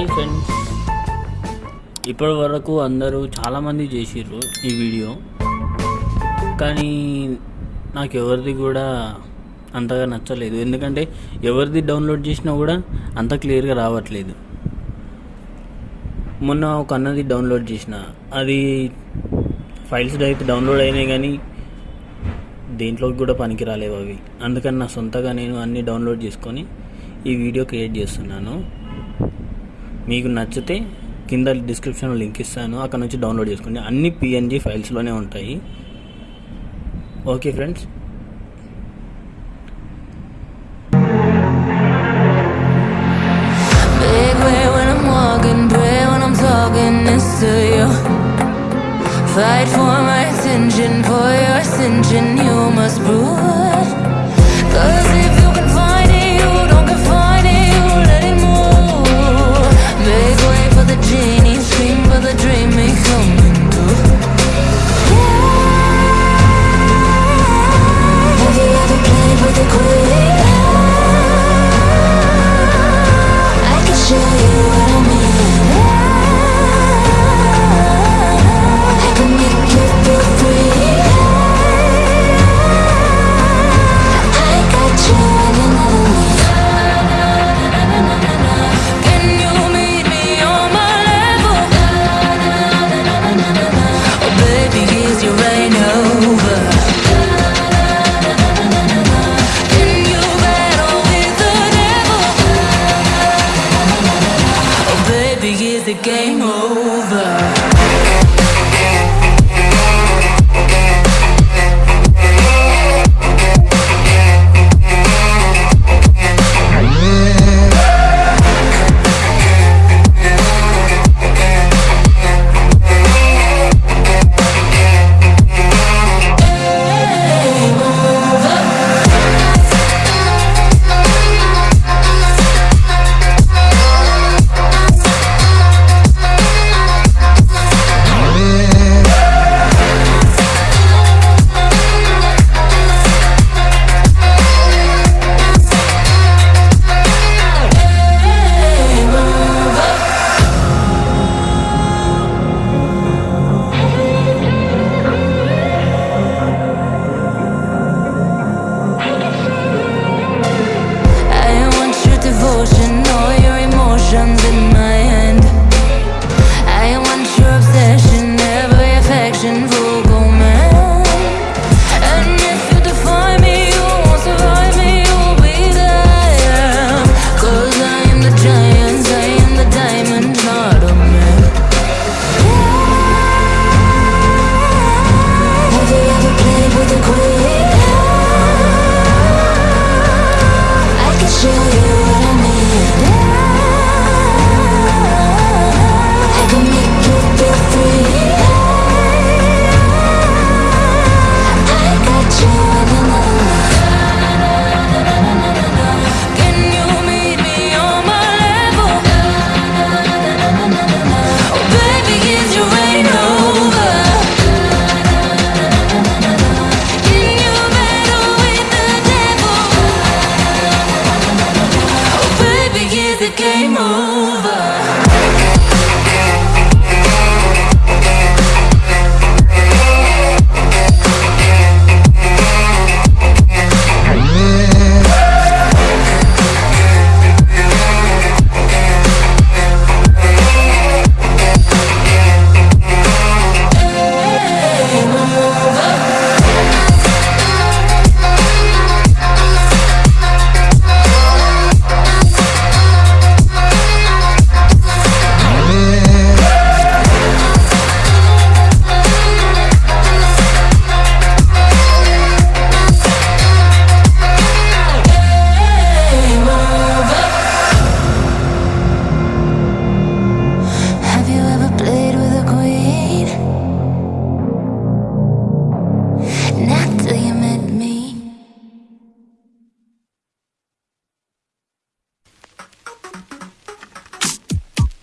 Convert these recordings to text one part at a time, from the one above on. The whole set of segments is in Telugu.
హాయ్ ఫ్రెండ్స్ ఇప్పటి వరకు అందరూ చాలామంది చేసిర్రు ఈ వీడియో. కానీ నాకు ఎవరిది కూడా అంతగా నచ్చలేదు. ఎందుకంటే ఎవరిది డౌన్లోడ్ చేసినా కూడా అంత క్లియర్గా రావట్లేదు. మొన్న ఒక అన్నది డౌన్లోడ్ చేసిన. అది ఫైల్స్ అయితే డౌన్లోడ్ అయినాయి కానీ దేంట్లోకి కూడా పనికి రాలేవు అవి. అందుకని నా సొంతగా నేను అన్ని డౌన్లోడ్ చేసుకొని ఈ వీడియో క్రియేట్ చేస్తున్నాను. మీకు నచ్చితే కింద డిస్క్రిప్షన్ లింక్ ఇస్తాను. అక్కడ నుంచి డౌన్లోడ్ చేసుకోండి. అన్ని పిఎన్జి ఫైల్స్లోనే ఉంటాయి. Okay friends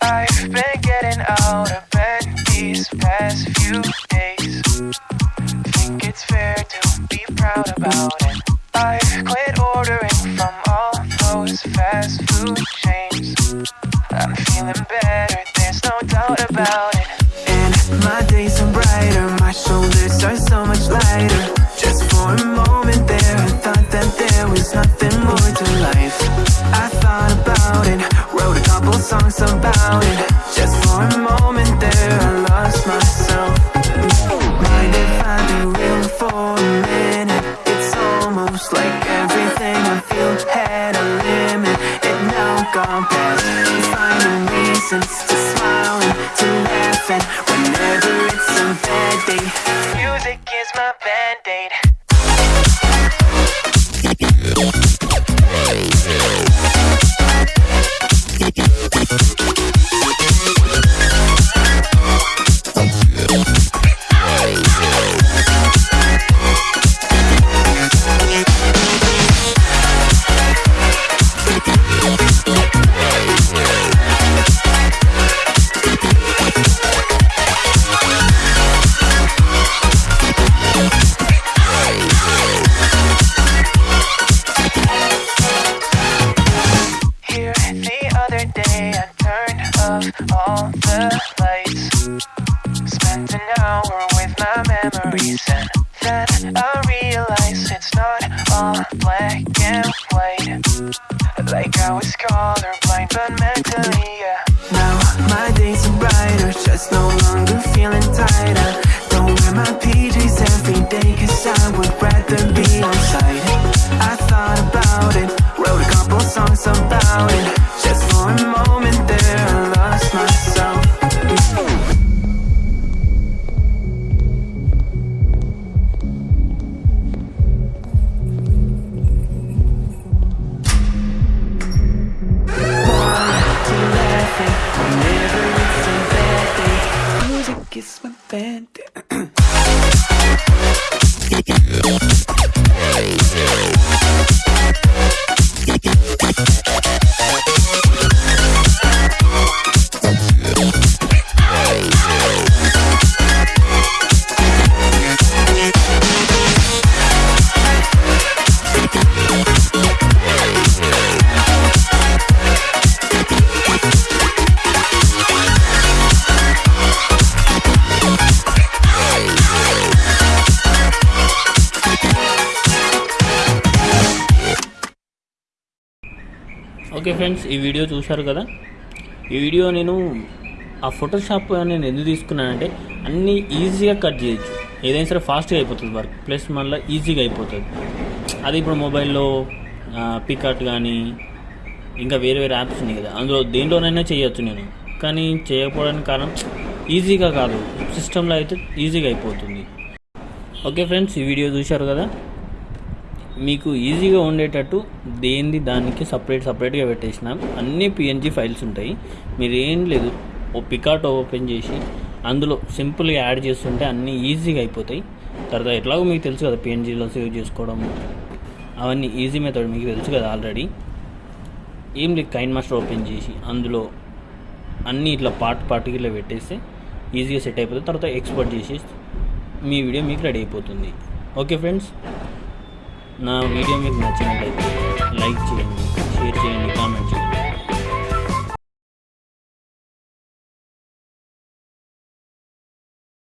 I've been getting out of bed these past few days. Think it's fair to be proud about it. I've quit ordering from all those fast food chains. I'm feeling better, there's no doubt about it. Music is my band-aid. All the lights. Spent an hour with my memories. And then I realized it's not all black and white. Like I was colorblind but mentally, yeah. Now my days are brighter, just no gente. Okay friends ఈ వీడియో చూశారు కదా? ఈ వీడియో నేను ఆ ఫోటోషాప్ నేను ఎందుకు తీసుకున్నానంటే అన్నీ ఈజీగా కట్ చేయొచ్చు. ఏదైనా సరే ఫాస్ట్గా అయిపోతుంది వర్క్ ప్లస్ మళ్ళీ ఈజీగా అయిపోతుంది. అది ఇప్పుడు మొబైల్లో పికట్ కానీ ఇంకా వేరే వేరే యాప్స్ ఉన్నాయి కదా. అందులో దేంట్లోనైనా చేయొచ్చు నేను. కానీ చేయకపోవడానికి కారణం ఈజీగా కాదు. సిస్టంలో అయితే ఈజీగా అయిపోతుంది. ఓకే ఫ్రెండ్స్ ఈ వీడియో చూశారు కదా? మీకు ఈజీగా ఉండేటట్టు దేనిది దానికి సపరేట్ సపరేట్గా పెట్టేసినాం అన్ని పిఎన్జీ ఫైల్స్ ఉంటాయి. మీరు ఏం లేదు ఓ పికాట్ ఓపెన్ చేసి అందులో సింపుల్గా యాడ్ చేస్తుంటే అన్నీ ఈజీగా అయిపోతాయి. తర్వాత ఎట్లాగో మీకు తెలుసు కదా పిఎన్జీలో సేవ్ చేసుకోవడం. అవన్నీ ఈజీ మెథడ్ మీకు తెలుసు కదా ఆల్రెడీ ఏం లేదు కైన్ మాస్టర్ ఓపెన్ చేసి అందులో అన్నీ ఇట్లా పార్ట్ పార్ట్కి ఇట్లా పెట్టేస్తే ఈజీగా సెట్ అయిపోతుంది. తర్వాత ఎక్స్పోర్ట్ చేసి మీ వీడియో మీకు రెడీ అయిపోతుంది. ఓకే ఫ్రెండ్స్ నా వీడియో మీకు నచ్చినట్లయితే లైక్ చేయండి షేర్ చేయండి కామెంట్ చేయండి.